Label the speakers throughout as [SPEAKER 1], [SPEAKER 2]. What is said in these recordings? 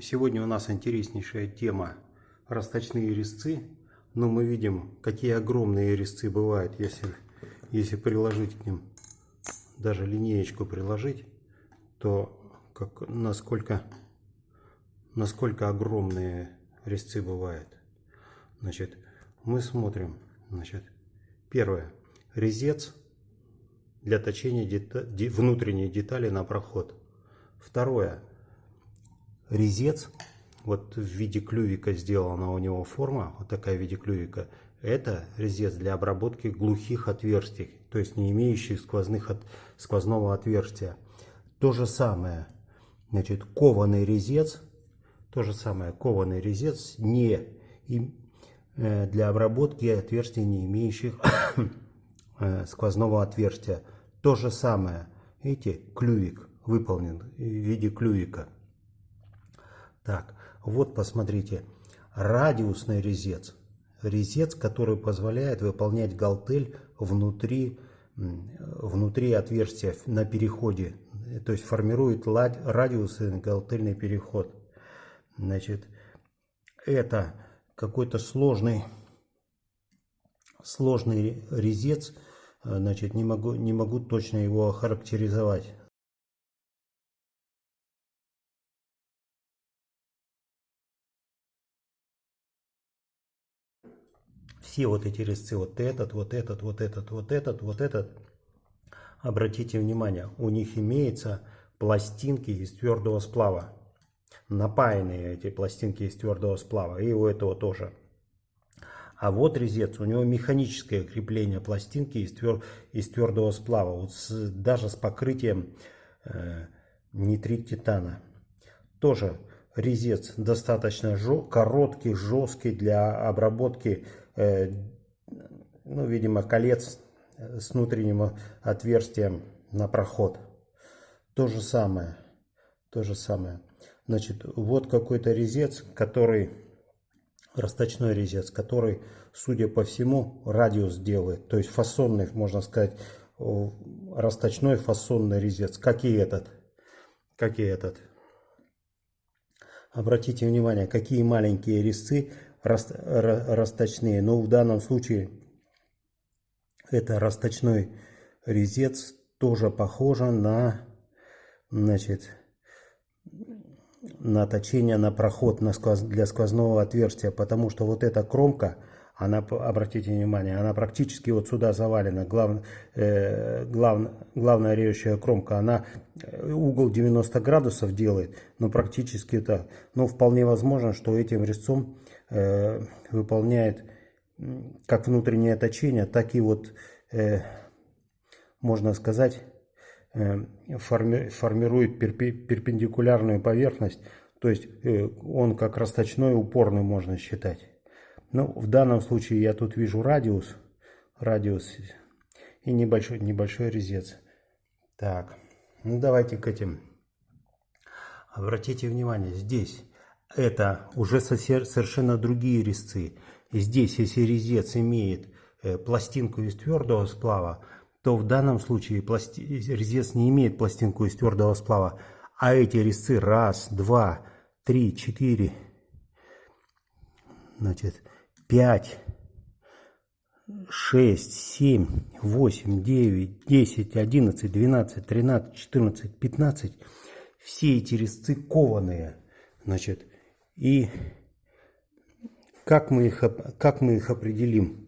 [SPEAKER 1] Сегодня у нас интереснейшая тема расточные резцы. Но мы видим, какие огромные резцы бывают, если, если приложить к ним, даже линеечку приложить, то как, насколько, насколько огромные резцы бывают. Значит, мы смотрим, значит, первое, резец для точения дета внутренней детали на проход. Второе, резец, вот в виде клювика сделана у него форма, вот такая в виде клювика, это резец для обработки глухих отверстий, то есть не имеющих сквозных от, сквозного отверстия. То же самое, значит, кованый резец, то же самое, кованый резец не и, э, для обработки отверстий, не имеющих э, сквозного отверстия. То же самое, видите, клювик выполнен в виде клювика. Так, вот посмотрите, радиусный резец. Резец, который позволяет выполнять галтель внутри, внутри отверстия на переходе. То есть формирует радиусный галтельный переход. Значит, это какой-то сложный, сложный резец. Значит, не могу, не могу точно его охарактеризовать. Все вот эти резцы, вот этот, вот этот, вот этот, вот этот, вот этот, обратите внимание, у них имеются пластинки из твердого сплава. Напаянные эти пластинки из твердого сплава. И у этого тоже. А вот резец, у него механическое крепление пластинки из, твер, из твердого сплава. Вот с, даже с покрытием э, нитрит титана. Тоже резец достаточно жё, короткий, жесткий для обработки ну, видимо, колец с внутренним отверстием на проход. То же самое. То же самое. Значит, вот какой-то резец, который, расточной резец, который, судя по всему, радиус делает. То есть фасонный, можно сказать, расточной фасонный резец, как и этот. Как и этот. Обратите внимание, какие маленькие резцы расточные. Но в данном случае это расточной резец тоже похоже на, значит, на точение на проход на сквоз, для сквозного отверстия, потому что вот эта кромка, она, обратите внимание, она практически вот сюда завалена, глав, э, глав, главная режущая кромка, она э, угол 90 градусов делает, но практически это, но вполне возможно, что этим резцом Э, выполняет как внутреннее точение, так и вот, э, можно сказать, э, форми, формирует перпендикулярную поверхность, то есть он как расточной упорный можно считать. Ну, в данном случае я тут вижу радиус, радиус и небольшой, небольшой резец. Так, ну давайте к этим. Обратите внимание, здесь это уже совершенно другие резцы. Здесь, если резец имеет э, пластинку из твердого сплава, то в данном случае пласти... резец не имеет пластинку из твердого сплава, а эти резцы раз, два, три, четыре, значит, пять, шесть, семь, восемь, девять, десять, одиннадцать, двенадцать, тринадцать, четырнадцать, пятнадцать. Все эти резцы кованые. Значит, и как мы их, как мы их определим?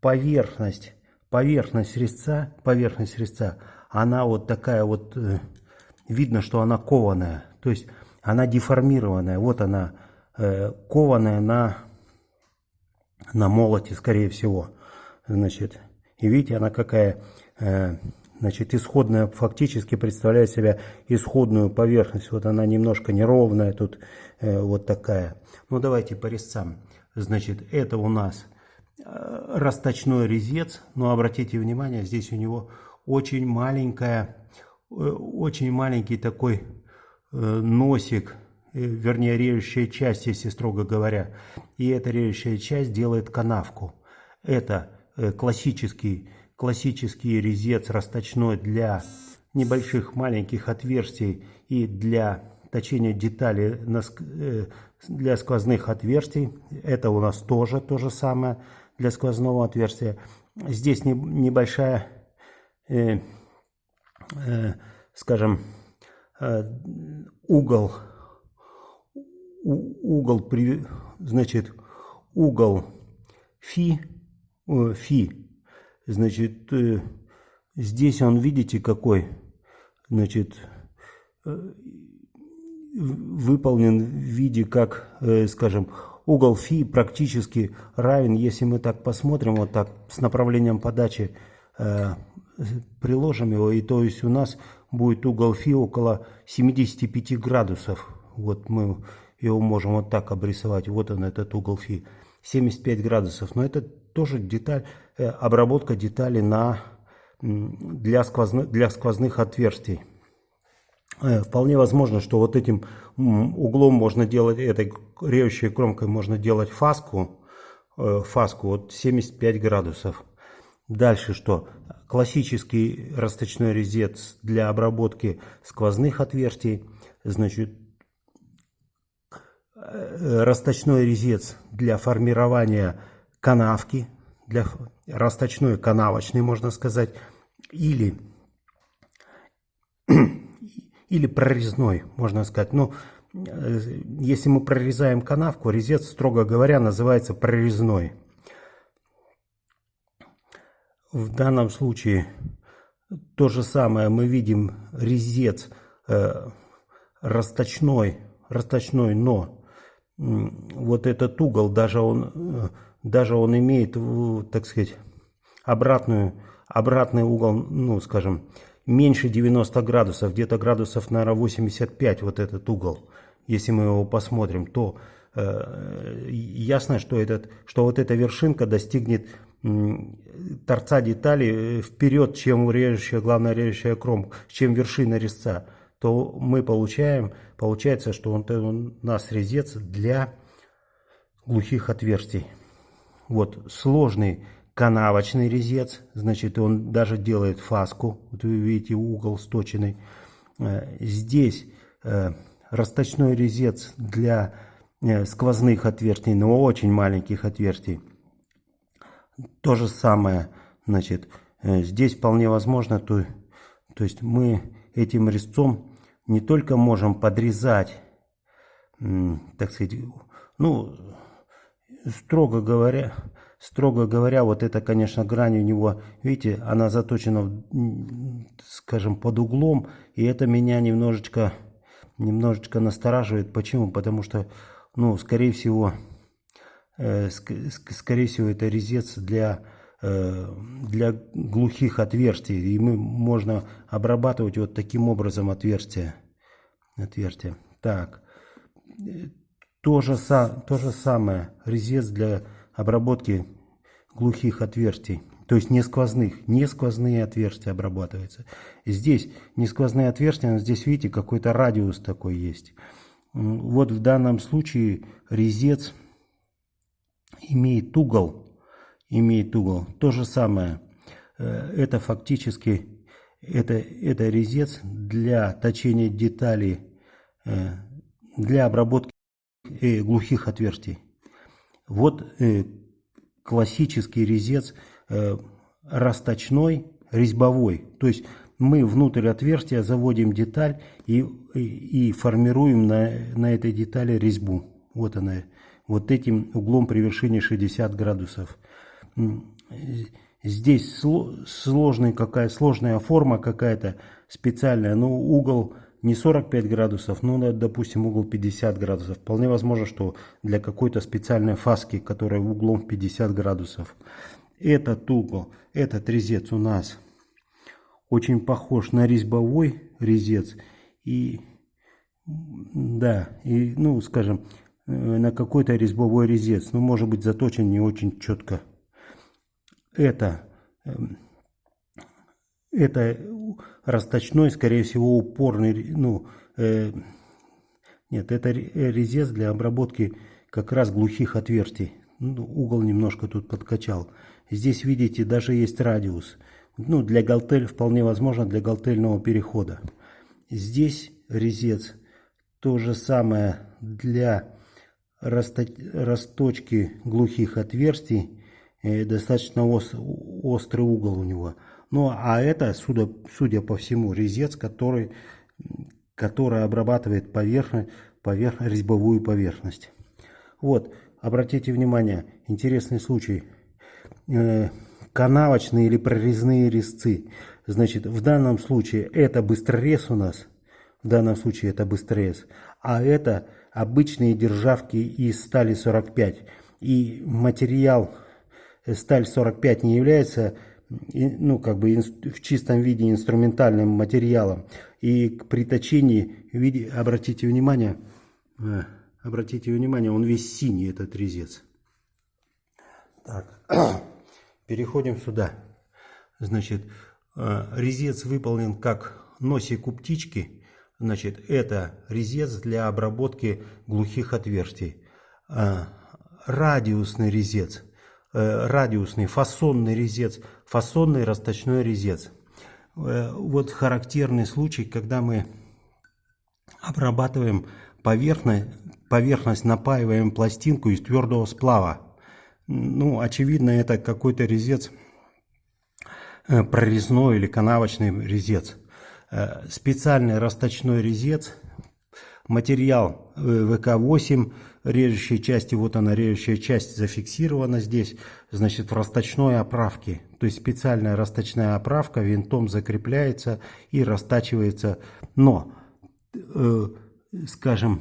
[SPEAKER 1] Поверхность, поверхность резца, поверхность резца, она вот такая вот, э, видно, что она кованая, то есть она деформированная. Вот она, э, кованая на, на молоте, скорее всего. Значит, и видите, она какая э, Значит, исходная фактически представляет себя исходную поверхность. Вот она немножко неровная, тут э, вот такая. Ну, давайте по резцам. Значит, это у нас э, расточной резец. Но обратите внимание, здесь у него очень маленькая, э, очень маленький такой э, носик, вернее, режущая часть, если строго говоря. И эта режущая часть делает канавку. Это классический классический резец расточной для небольших маленьких отверстий и для точение детали э, для сквозных отверстий. Это у нас тоже то же самое для сквозного отверстия. Здесь небольшая, э, э, скажем, э, угол, угол, при, значит, угол фи, э, фи, значит, э, здесь он, видите, какой, значит, э, выполнен в виде, как, э, скажем, угол фи практически равен, если мы так посмотрим, вот так, с направлением подачи приложим его, и то есть у нас будет угол фи около 75 градусов. Вот мы его можем вот так обрисовать, вот он этот угол фи, 75 градусов. Но это тоже деталь, э, обработка деталей на, для, сквозных, для сквозных отверстий. Э, вполне возможно, что вот этим углом можно делать, этой режущей кромкой можно делать фаску, э, фаску вот 75 градусов. Дальше что? Классический расточной резец для обработки сквозных отверстий. Значит, расточной резец для формирования канавки, для расточной канавочный, можно сказать, или или прорезной, можно сказать. Но ну, э, если мы прорезаем канавку, резец, строго говоря, называется прорезной. В данном случае то же самое мы видим резец э, расточной, расточной, но вот этот угол, даже он, э, даже он имеет, так сказать, обратную, обратный угол, ну, скажем, меньше 90 градусов, где-то градусов, наверное, 85 вот этот угол, если мы его посмотрим, то э, ясно, что, этот, что вот эта вершинка достигнет торца детали э, вперед, чем режущая, главная режущая кромка, чем вершина резца, то мы получаем, получается, что он, он у нас резец для глухих отверстий. Вот сложный канавочный резец, значит, он даже делает фаску, вот вы видите угол сточенный. Э, здесь э, расточной резец для э, сквозных отверстий, но очень маленьких отверстий. То же самое, значит, здесь вполне возможно, то, то есть мы этим резцом не только можем подрезать, так сказать, ну, строго говоря, Строго говоря, вот эта, конечно, грань у него, видите, она заточена, скажем, под углом, и это меня немножечко, немножечко настораживает. Почему? Потому что, ну, скорее всего, э, ск скорее всего, это резец для, для глухих отверстий, и мы можно обрабатывать вот таким образом отверстия. отверстия. Так, то же, то же самое, резец для обработки глухих отверстий, то есть не сквозных, не сквозные отверстия обрабатываются. Здесь не сквозные отверстия, но здесь видите какой-то радиус такой есть. Вот в данном случае резец имеет угол, имеет угол. То же самое, э, это фактически это, это резец для точения деталей, э, для обработки э, глухих отверстий. Вот классический резец расточной, резьбовой. То есть мы внутрь отверстия заводим деталь и, и, и формируем на, на этой детали резьбу. Вот она, вот этим углом при вершине 60 градусов. Здесь сложный, какая сложная форма какая-то специальная, но угол не 45 градусов, но, допустим, угол 50 градусов. Вполне возможно, что для какой-то специальной фаски, которая углом 50 градусов. Этот угол, этот резец у нас очень похож на резьбовой резец. И, да, и, ну, скажем, э, на какой-то резьбовой резец. Ну, может быть, заточен не очень четко. Это эм, это расточной, скорее всего, упорный, ну, э, нет, это резец для обработки как раз глухих отверстий. Ну, угол немножко тут подкачал. Здесь, видите, даже есть радиус. Ну, для галтель, вполне возможно, для галтельного перехода. Здесь резец То же самое для расточки глухих отверстий. Достаточно острый угол у него. Ну, а это, судя, судя по всему, резец, который, который обрабатывает поверхность, поверхность, резьбовую поверхность. Вот, обратите внимание, интересный случай. Э, канавочные или прорезные резцы. Значит, в данном случае это быстрорез у нас. В данном случае это быстрорез. А это обычные державки из стали 45. И материал сталь 45 не является ну, как бы в чистом виде инструментальным материалом. И при точении, обратите внимание, э, обратите внимание, он весь синий, этот резец. Так, переходим сюда. Значит, э, резец выполнен как носик у птички. Значит, это резец для обработки глухих отверстий. Э, радиусный резец, радиусный фасонный резец фасонный расточной резец. Э, вот характерный случай, когда мы обрабатываем поверхность, поверхность напаиваем пластинку из твердого сплава. Ну, очевидно, это какой-то резец э, прорезной или канавочный резец. Э, специальный расточной резец, материал ВК-8, режущей части, вот она режущая часть зафиксирована здесь, значит в расточной оправке. То есть специальная расточная оправка винтом закрепляется и растачивается. Но, э, скажем,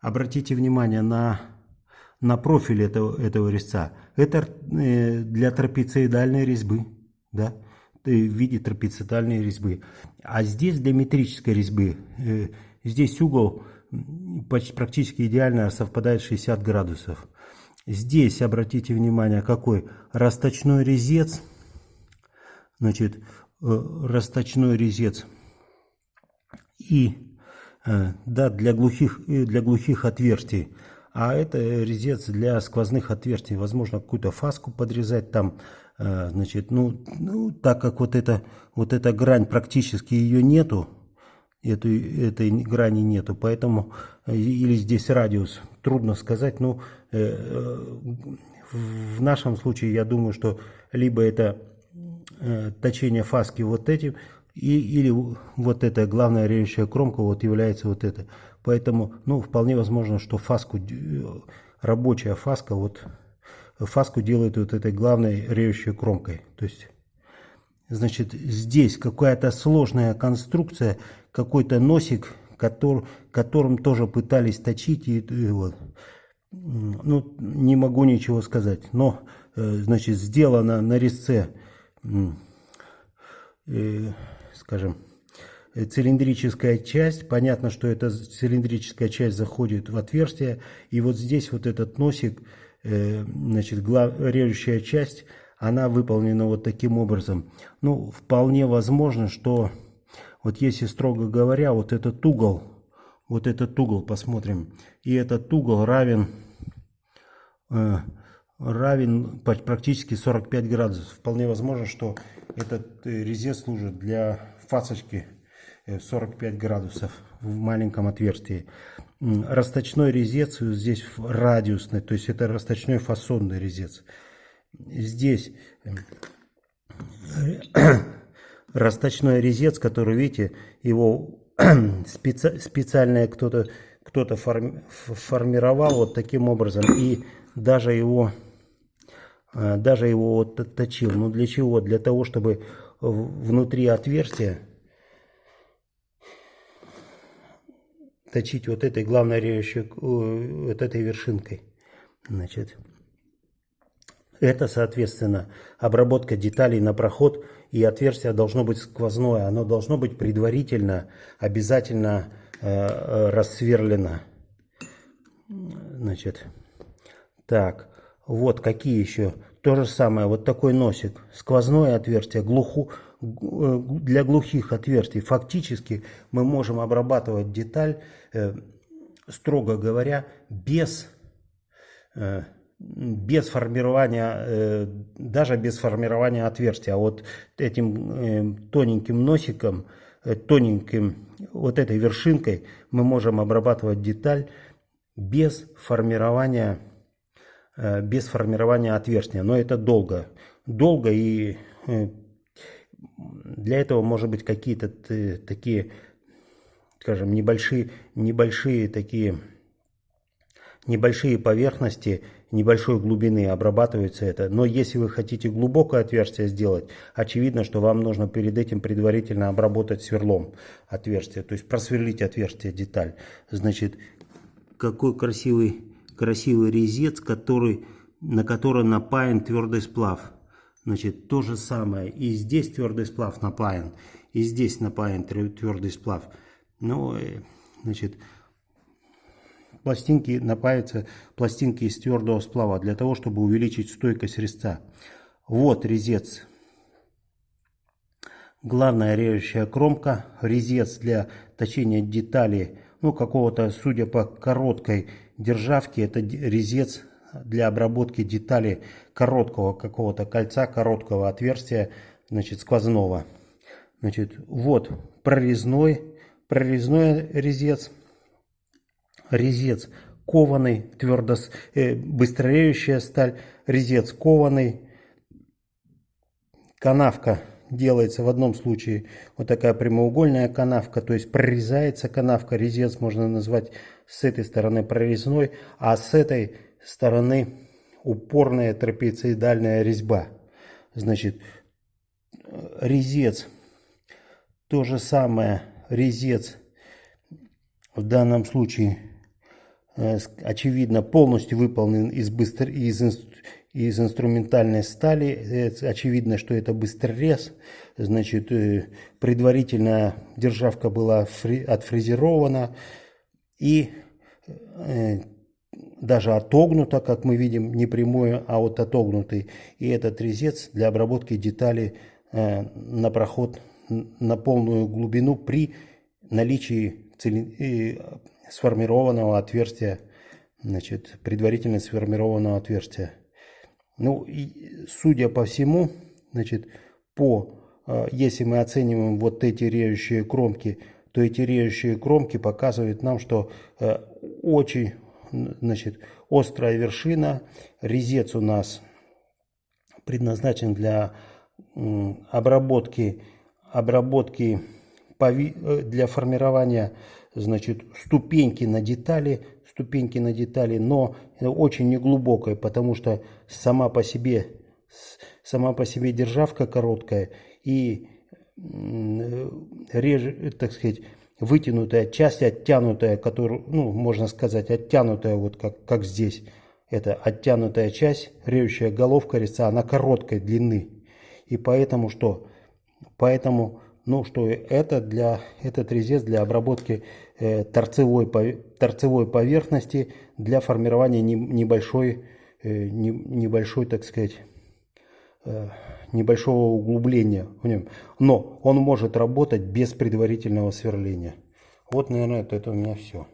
[SPEAKER 1] обратите внимание на, на профиль этого, этого резца. Это э, для трапециидальной резьбы, да, в виде трапециидальной резьбы. А здесь для метрической резьбы. Э, здесь угол практически идеально совпадает 60 градусов. Здесь, обратите внимание, какой расточной резец. Значит, э, расточной резец. И, э, да, для глухих, э, для глухих отверстий. А это резец для сквозных отверстий. Возможно, какую-то фаску подрезать там. Значит, ну, ну, так как вот, это, вот эта грань практически ее нету, эту, этой грани нету, поэтому э, или здесь радиус, трудно сказать, но э, э, в нашем случае я думаю, что либо это точение фаски вот этим, и, или вот эта главная режущая кромка вот является вот это. Поэтому, ну, вполне возможно, что фаску, рабочая фаска, вот фаску делают вот этой главной режущей кромкой. То есть, значит, здесь какая-то сложная конструкция, какой-то носик, который, которым тоже пытались точить. И, и вот. Ну, не могу ничего сказать. Но, э, значит, сделано на резце, э, скажем, цилиндрическая часть. Понятно, что эта цилиндрическая часть заходит в отверстие. И вот здесь вот этот носик, э, значит, режущая часть, она выполнена вот таким образом. Ну, вполне возможно, что вот если строго говоря, вот этот угол, вот этот угол посмотрим, и этот угол равен, э, равен практически 45 градусов. Вполне возможно, что этот э, резец служит для фасочки 45 э, градусов в маленьком отверстии. Расточной резец здесь радиусный, то есть это расточной фасонный резец. Здесь э, расточной резец, который, видите, его специ, специально кто-то кто-то форми, формировал вот таким образом и даже его э, даже его вот точил. Ну для чего? Для того, чтобы внутри отверстия точить вот этой главной режущей, э, вот этой вершинкой. Значит, это, соответственно, обработка деталей на проход и отверстие должно быть сквозное. Оно должно быть предварительно, обязательно э, э, рассверлено. Значит, так, вот какие еще. То же самое, вот такой носик, сквозное отверстие, глуху, э, для глухих отверстий. Фактически мы можем обрабатывать деталь, э, строго говоря, без... Э, без формирования, э, даже без формирования отверстия. А вот этим э, тоненьким носиком э, тоненьким, вот этой вершинкой мы можем обрабатывать деталь без формирования, э, без формирования отверстия. Но это долго. Долго и для этого может быть какие-то такие, скажем, небольшие, небольшие такие, небольшие поверхности небольшой глубины обрабатывается это. Но если вы хотите глубокое отверстие сделать, очевидно, что вам нужно перед этим предварительно обработать сверлом отверстие, то есть просверлить отверстие деталь. Значит, какой красивый, красивый резец, который, на который напаян твердый сплав. Значит, то же самое. И здесь твердый сплав напаян, и здесь напаян твердый сплав. Ну, э, значит, пластинки напаяются пластинки из твердого сплава для того, чтобы увеличить стойкость резца. Вот резец. Главная режущая кромка, резец для точения деталей, ну какого-то, судя по короткой державке, это резец для обработки деталей короткого какого-то кольца, короткого отверстия, значит, сквозного. Значит, вот прорезной, прорезной резец резец кованый, твердо, э, быстрореющая сталь, резец кованый, канавка делается в одном случае вот такая прямоугольная канавка, то есть прорезается канавка, резец можно назвать с этой стороны прорезной, а с этой стороны упорная трапециидальная резьба. Значит, резец, то же самое, резец в данном случае очевидно, полностью выполнен из, быстр... из, из инструментальной стали. Э, очевидно, что это быстрорез. Значит, э, предварительно державка была фри... отфрезерована и даже отогнута, как мы видим, не прямой, а вот отогнутый. И этот резец для обработки деталей на проход на полную глубину при наличии сформированного отверстия, значит, предварительно сформированного отверстия. Ну, и, судя по всему, значит, по, э, если мы оцениваем вот эти режущие кромки, то эти режущие кромки показывают нам, что э, очень, значит, острая вершина, резец у нас предназначен для обработки, обработки для формирования значит, ступеньки на детали, ступеньки на детали, но очень неглубокая, потому что сама по себе, сама по себе державка короткая и реже, так сказать, вытянутая часть, оттянутая, которую, ну, можно сказать, оттянутая, вот как, как здесь, это оттянутая часть, режущая головка резца, она короткой длины. И поэтому что? Поэтому ну, что это для, этот резец для обработки э, торцевой, торцевой поверхности для формирования не, небольшой, э, не, небольшой, так сказать, э, небольшого углубления в нем. Но он может работать без предварительного сверления. Вот, наверное, это, это у меня все.